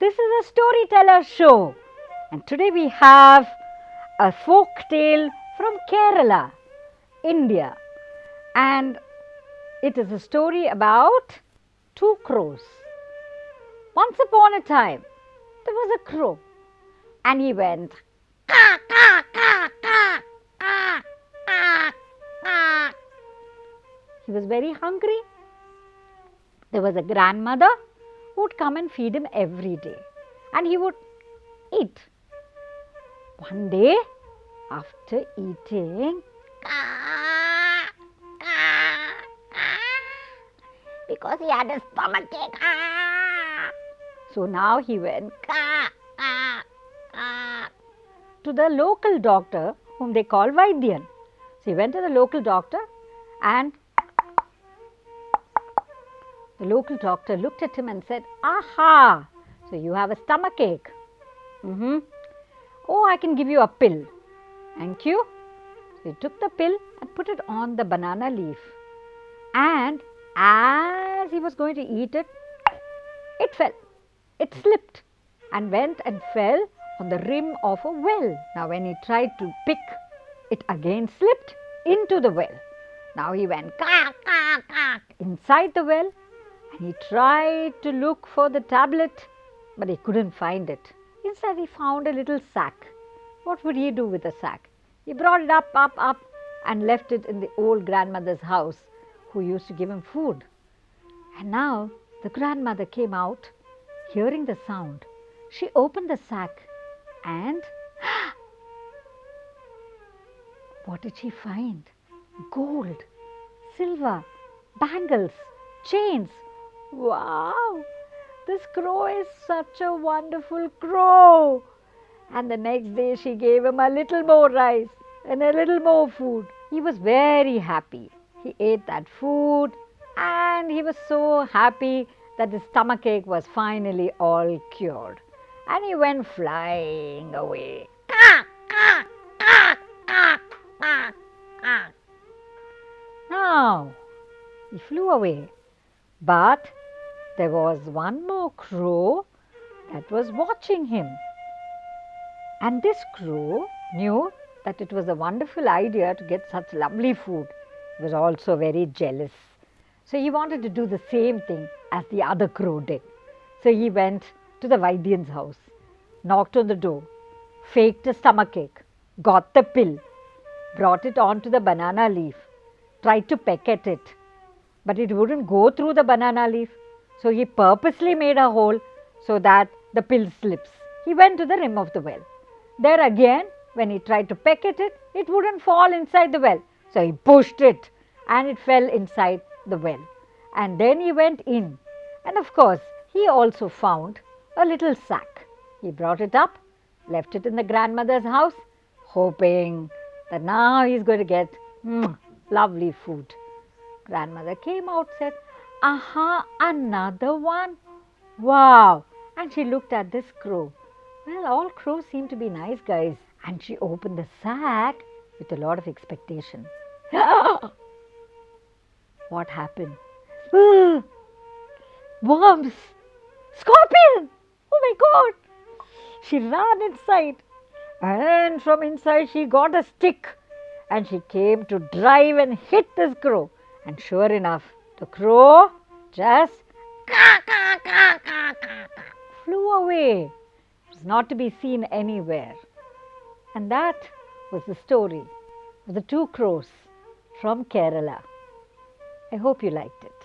This is a storyteller show and today we have a folk tale from Kerala, India and it is a story about two crows. Once upon a time there was a crow and he went. He was very hungry. There was a grandmother would come and feed him every day and he would eat. One day after eating because he had a stomachache. "Caw." So now he went to the local doctor whom they call Vaidyan. So he went to the local doctor and the local doctor looked at him and said, Aha! So you have a stomach ache. Mm-hmm. Oh, I can give you a pill. Thank you. So he took the pill and put it on the banana leaf. And as he was going to eat it, it fell. It slipped and went and fell on the rim of a well. Now, when he tried to pick, it again slipped into the well. Now he went caw, caw, caw, inside the well he tried to look for the tablet, but he couldn't find it. Instead, he found a little sack. What would he do with the sack? He brought it up, up, up, and left it in the old grandmother's house, who used to give him food. And now the grandmother came out, hearing the sound. She opened the sack and what did she find? Gold, silver, bangles, chains. Wow! This crow is such a wonderful crow. And the next day she gave him a little more rice and a little more food. He was very happy. He ate that food and he was so happy that his stomachache was finally all cured. And he went flying away. Now, he flew away. But there was one more crow that was watching him. And this crow knew that it was a wonderful idea to get such lovely food. He was also very jealous. So he wanted to do the same thing as the other crow did. So he went to the Vaidyan's house, knocked on the door, faked a stomachache, got the pill, brought it onto the banana leaf, tried to peck at it, but it wouldn't go through the banana leaf. So he purposely made a hole so that the pill slips. He went to the rim of the well. There again, when he tried to peck at it, it wouldn't fall inside the well. So he pushed it and it fell inside the well. And then he went in. And of course, he also found a little sack. He brought it up, left it in the grandmother's house, hoping that now he's going to get mm, lovely food. Grandmother came out, said, Aha, another one. Wow. And she looked at this crow. Well, all crows seem to be nice guys. And she opened the sack with a lot of expectation. what happened? Worms! Scorpion! Oh my god! She ran inside and from inside she got a stick and she came to drive and hit this crow. And sure enough, the crow just flew away. It was not to be seen anywhere. And that was the story of the two crows from Kerala. I hope you liked it.